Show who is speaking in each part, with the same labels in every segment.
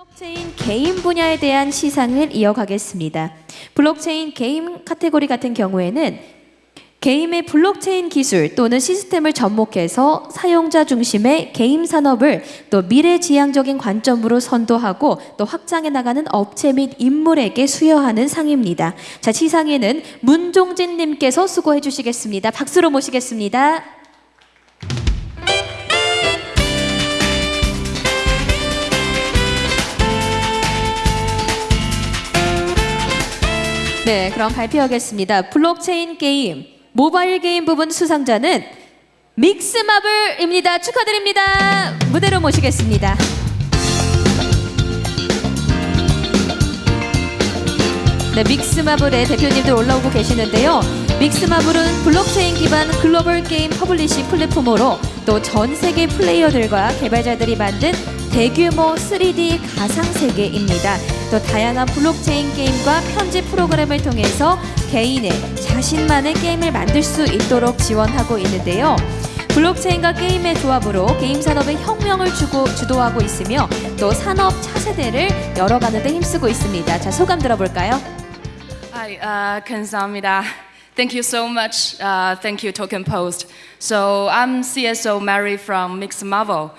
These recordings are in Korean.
Speaker 1: 블록체인 게임 분야에 대한 시상을 이어가겠습니다. 블록체인 게임 카테고리 같은 경우에는 게임의 블록체인 기술 또는 시스템을 접목해서 사용자 중심의 게임 산업을 또 미래지향적인 관점으로 선도하고 또 확장해 나가는 업체 및 인물에게 수여하는 상입니다. 자, 시상에는 문종진 님께서 수고해 주시겠습니다. 박수로 모시겠습니다. 네, 그럼 발표하겠습니다. 블록체인 게임, 모바일 게임 부분 수상자는 믹스마블입니다. 축하드립니다. 무대로 모시겠습니다. 네, 믹스마블의 대표님들 올라오고 계시는데요. 믹스마블은 블록체인 기반 글로벌 게임 publishing 플랫폼으로 또 전 세계 플레이어들과 개발자들이 만든 대규모 3D 가상 세계입니다. 또 다양한 블록체인 게임과 편집 프로그램을 통해서 개인의 자신만의 게임을 만들 수 있도록 지원하고 있는데요. 블록체인과 게임의 조합으로 게임 산업의 혁명을 주고 주도하고 있으며 또 산업 차세대를 열어가는 데 힘쓰고 있습니다. 자, 소감 들어볼까요?
Speaker 2: Uh, 감사합니다. Thank you so much. Uh, thank you, Token Post. So I'm CSO Mary from Mix Marvel.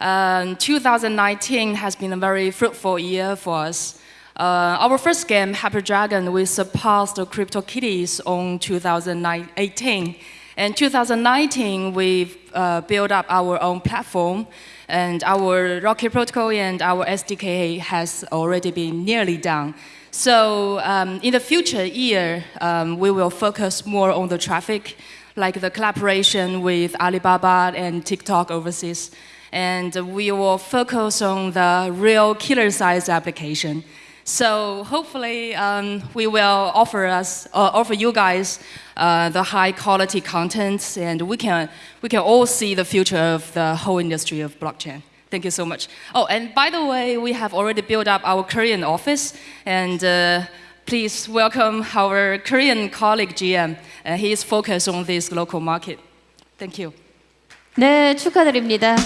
Speaker 2: Um, 2019 has been a very fruitful year for us. Uh, our first game, Happy Dragon, we surpassed the Crypto Kitties on 2018. And 2019, we've uh, built up our own platform, and our Rocket Protocol and our SDK has already been nearly done. So um, in the future year, um, we will focus more on the traffic, like the collaboration with Alibaba and TikTok overseas And we will focus on the real killer size application. So hopefully um, we will offer us, uh, offer you guys uh, the high quality content and we can, we can all see the future of the whole industry of blockchain. Thank you so much. Oh, and by the way, we have already built up our Korean office, and uh, please welcome our Korean colleague GM. Uh, he is focused on this local market. Thank you.
Speaker 1: 네, 축하드립니다.